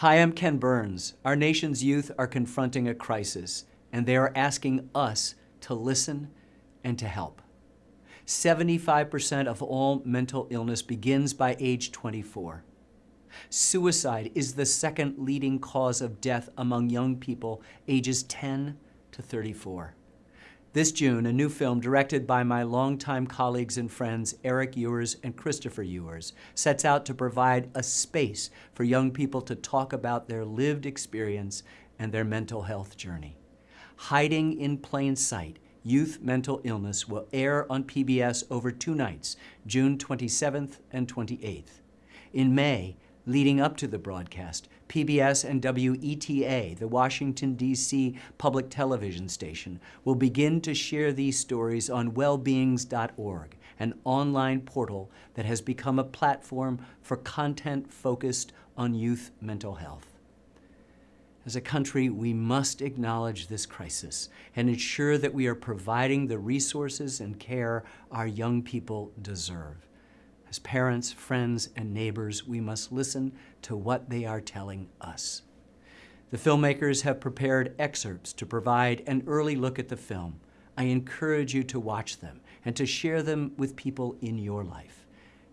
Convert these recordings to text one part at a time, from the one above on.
Hi, I'm Ken Burns. Our nation's youth are confronting a crisis, and they are asking us to listen and to help. 75% of all mental illness begins by age 24. Suicide is the second leading cause of death among young people ages 10 to 34. This June, a new film directed by my longtime colleagues and friends Erik Ewers and Christopher Ewers sets out to provide a space for young people to talk about their lived experience and their mental health journey. Hiding in Plain Sight, Youth Mental Illness will air on PBS over two nights, June 27th and 28th. In May, leading up to the broadcast, PBS and WETA, the Washington, D.C. public television station, will begin to share these stories on wellbeings.org, an online portal that has become a platform for content focused on youth mental health. As a country, we must acknowledge this crisis and ensure that we are providing the resources and care our young people deserve. As parents, friends, and neighbors, we must listen to what they are telling us. The filmmakers have prepared excerpts to provide an early look at the film. I encourage you to watch them and to share them with people in your life.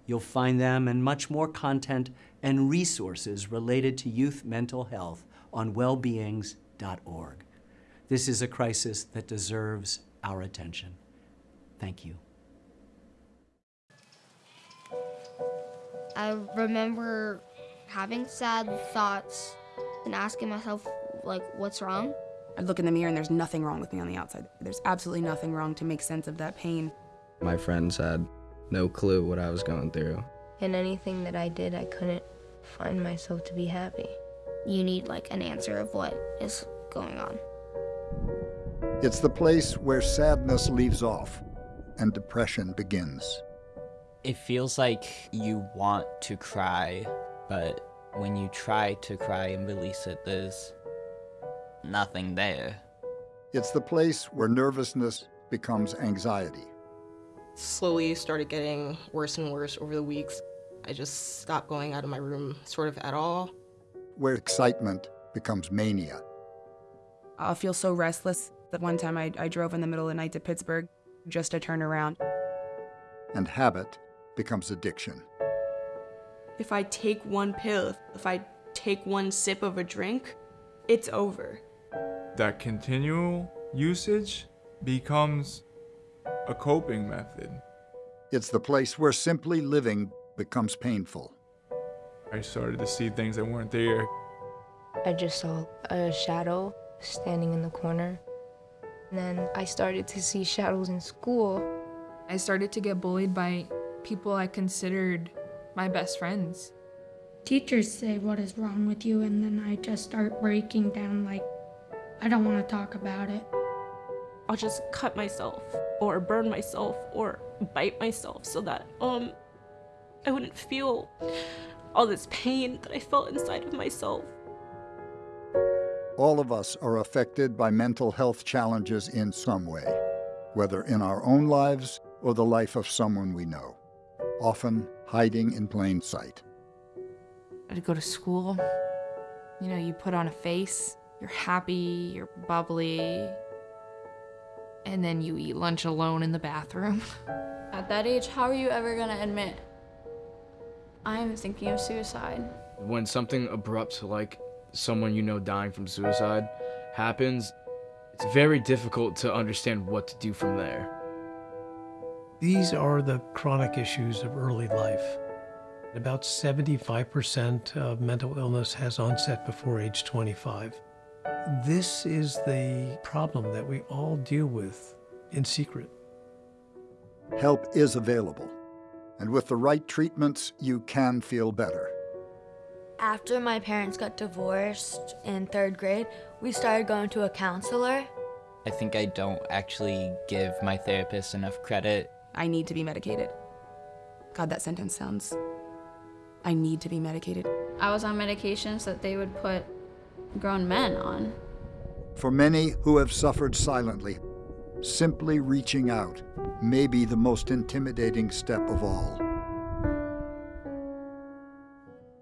You'll find them and much more content and resources related to youth mental health on wellbeings.org. This is a crisis that deserves our attention. Thank you. I remember having sad thoughts and asking myself, like, what's wrong? I'd look in the mirror and there's nothing wrong with me on the outside. There's absolutely nothing wrong to make sense of that pain. My friends had no clue what I was going through. In anything that I did, I couldn't find myself to be happy. You need, like, an answer of what is going on. It's the place where sadness leaves off and depression begins. It feels like you want to cry, but when you try to cry and release it, there's nothing there. It's the place where nervousness becomes anxiety. Slowly started getting worse and worse over the weeks. I just stopped going out of my room sort of at all. Where excitement becomes mania. I'll feel so restless that one time I, I drove in the middle of the night to Pittsburgh just to turn around. And habit becomes addiction. If I take one pill, if I take one sip of a drink, it's over. That continual usage becomes a coping method. It's the place where simply living becomes painful. I started to see things that weren't there. I just saw a shadow standing in the corner. And then I started to see shadows in school. I started to get bullied by people I considered my best friends. Teachers say, What is wrong with you? And then I just start breaking down, like, I don't want to talk about it. I'll just cut myself or burn myself or bite myself so that um I wouldn't feel all this pain that I felt inside of myself. All of us are affected by mental health challenges in some way, whether in our own lives or the life of someone we know often hiding in plain sight. I'd go to school. You know, you put on a face, you're happy, you're bubbly, and then you eat lunch alone in the bathroom. At that age, how are you ever gonna admit, I'm thinking of suicide? When something abrupt like someone you know dying from suicide happens, it's very difficult to understand what to do from there. These are the chronic issues of early life. About 75% of mental illness has onset before age 25. This is the problem that we all deal with in secret. Help is available, and with the right treatments, you can feel better. After my parents got divorced in third grade, we started going to a counselor. I think I don't actually give my therapist enough credit I need to be medicated. God, that sentence sounds. I need to be medicated. I was on medications that they would put grown men on. For many who have suffered silently, simply reaching out may be the most intimidating step of all.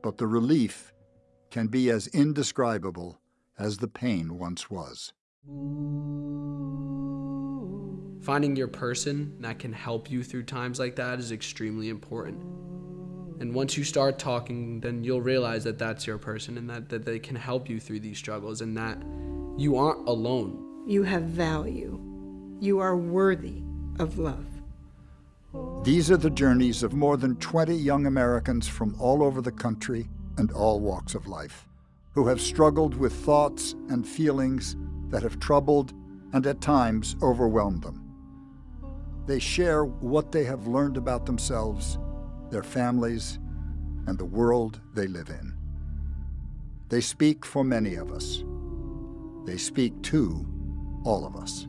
But the relief can be as indescribable as the pain once was. Finding your person that can help you through times like that is extremely important. And once you start talking, then you'll realize that that's your person and that, that they can help you through these struggles and that you aren't alone. You have value. You are worthy of love. These are the journeys of more than 20 young Americans from all over the country and all walks of life, who have struggled with thoughts and feelings that have troubled and at times overwhelmed them. They share what they have learned about themselves, their families, and the world they live in. They speak for many of us. They speak to all of us.